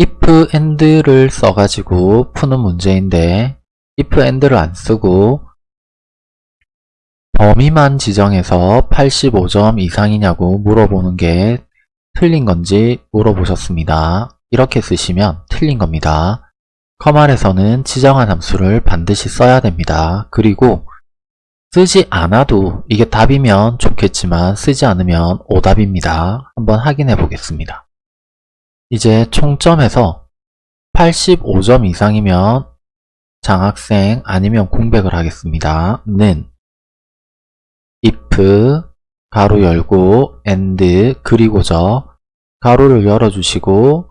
if and를 써가지고 푸는 문제인데 if and를 안 쓰고 범위만 지정해서 85점 이상이냐고 물어보는 게 틀린 건지 물어보셨습니다. 이렇게 쓰시면 틀린 겁니다. 커말에서는 지정한 함수를 반드시 써야 됩니다. 그리고 쓰지 않아도 이게 답이면 좋겠지만 쓰지 않으면 오답입니다. 한번 확인해 보겠습니다. 이제 총점에서 85점 이상이면 장학생 아니면 공백을 하겠습니다. 는 if 가로 열고 and 그리고저 가로를 열어주시고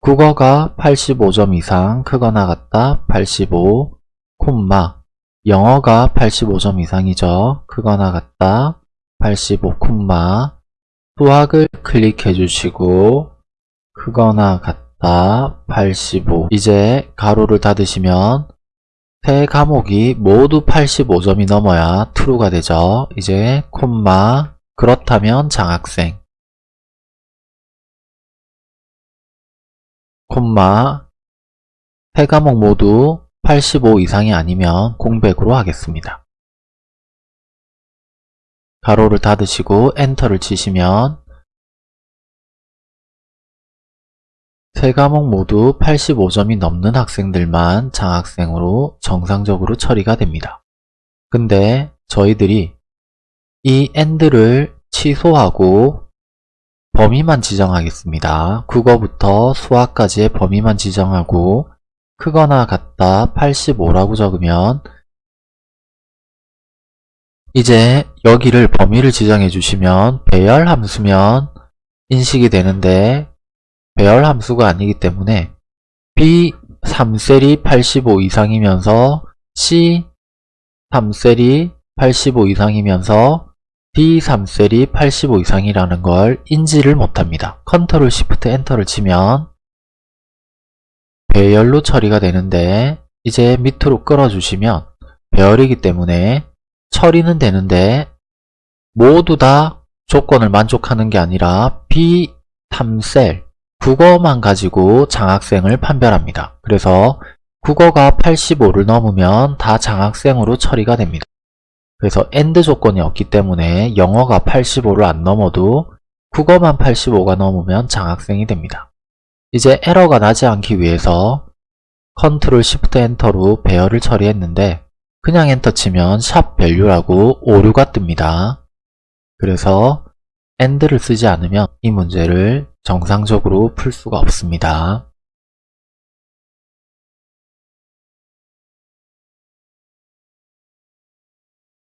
국어가 85점 이상 크거나 같다 85 콤마 영어가 85점 이상이죠 크거나 같다 85 콤마 수학을 클릭해 주시고 크거나 같다 85 이제 가로를 닫으시면 세 과목이 모두 85점이 넘어야 true가 되죠. 이제 콤마 그렇다면 장학생 콤마 세 과목 모두 85 이상이 아니면 공백으로 하겠습니다. 가로를 닫으시고 엔터를 치시면 세 과목 모두 85점이 넘는 학생들만 장학생으로 정상적으로 처리가 됩니다. 근데 저희들이 이 AND를 취소하고 범위만 지정하겠습니다. 국어부터 수학까지의 범위만 지정하고 크거나 같다 85라고 적으면 이제 여기를 범위를 지정해 주시면 배열 함수면 인식이 되는데 배열 함수가 아니기 때문에 B 3셀이 85 이상이면서 C 3셀이 85 이상이면서 D 3셀이 85 이상이라는 걸 인지를 못합니다. Control Shift Enter를 치면 배열로 처리가 되는데 이제 밑으로 끌어주시면 배열이기 때문에 처리는 되는데 모두 다 조건을 만족하는 게 아니라 B 3셀 국어만 가지고 장학생을 판별합니다. 그래서 국어가 85를 넘으면 다 장학생으로 처리가 됩니다. 그래서 AND 조건이 없기 때문에 영어가 85를 안 넘어도 국어만 85가 넘으면 장학생이 됩니다. 이제 에러가 나지 않기 위해서 Control Shift Enter로 배열을 처리했는데 그냥 엔터 치면 샵 value라고 오류가 뜹니다. 그래서 AND를 쓰지 않으면 이 문제를 정상적으로 풀 수가 없습니다.